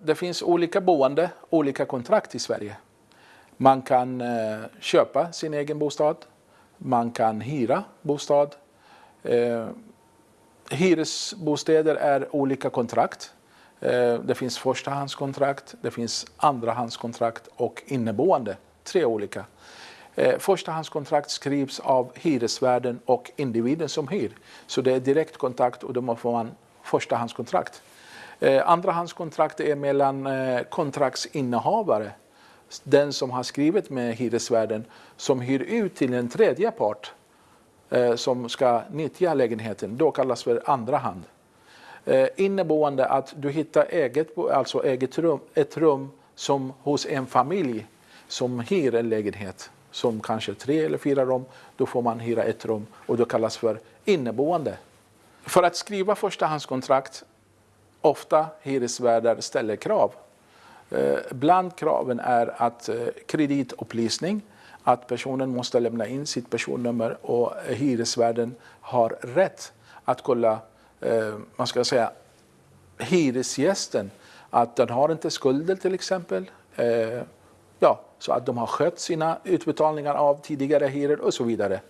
Det finns olika boende, olika kontrakt i Sverige. Man kan eh, köpa sin egen bostad. Man kan hyra bostad. Eh, hyresbostäder är olika kontrakt. Eh, det finns förstahandskontrakt, det finns andrahandskontrakt och inneboende. Tre olika. Eh, förstahandskontrakt skrivs av hyresvärden och individen som hyr. Så det är direktkontakt och då får man förstahandskontrakt. Eh, andrahandskontrakt är mellan eh, kontraktsinnehavare, den som har skrivit med hyresvärden, som hyr ut till en tredje part eh, som ska nyttja lägenheten. Då kallas för andra hand. Inneboende att du hittar eget, alltså eget rum, ett rum som hos en familj som hyr en lägenhet som kanske tre eller fyra rum, då får man hyra ett rum och det kallas för inneboende. För att skriva förstahandskontrakt, ofta hyresvärdar ställer krav. Eh, bland kraven är att eh, kreditupplysning, att personen måste lämna in sitt personnummer och hyresvärden har rätt att kolla, eh, man ska säga, hyresgästen, att den har inte skulder till exempel. Ja, så att de har skött sina utbetalningar av tidigare hyror och så vidare.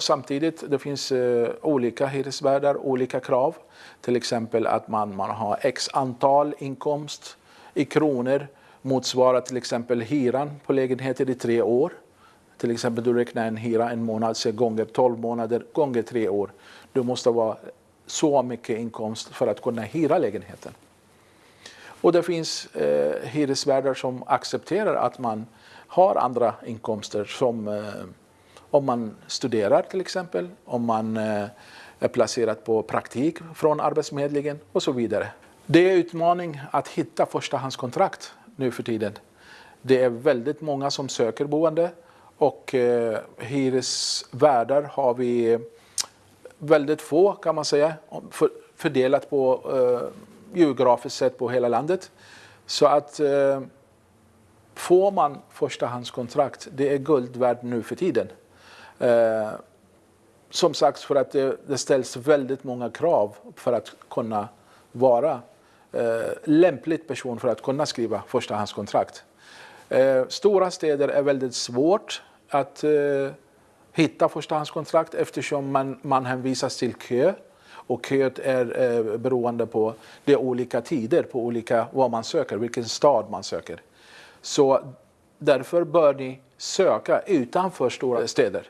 Samtidigt det finns eh, olika hyresvärdar, olika krav. Till exempel att man, man har x antal inkomst i kronor motsvarar till exempel hyran på lägenheten i tre år. Till exempel du räknar en hyra en månad så gånger 12 månader gånger tre år. Du måste vara så mycket inkomst för att kunna hyra lägenheten. Och det finns eh, hyresvärdar som accepterar att man har andra inkomster som eh, om man studerar till exempel, om man eh, är placerad på praktik från Arbetsförmedlingen och så vidare. Det är en utmaning att hitta förstahandskontrakt nu för tiden. Det är väldigt många som söker boende och eh, hyresvärdar har vi väldigt få kan man säga fördelat på eh, geografiskt sett på hela landet. Så att eh, får man förstahandskontrakt, det är guld värt nu för tiden. Eh, som sagt, för att det, det, ställs väldigt många krav för att kunna vara eh, lämplig person för att kunna skriva förstahandskontrakt. Eh, stora städer är väldigt svårt att eh, hitta förstahandskontrakt eftersom man, man hänvisas till kö och köet är eh, beroende på de olika tider, på olika vad man söker, vilken stad man söker. Så därför bör ni söka utanför stora städer.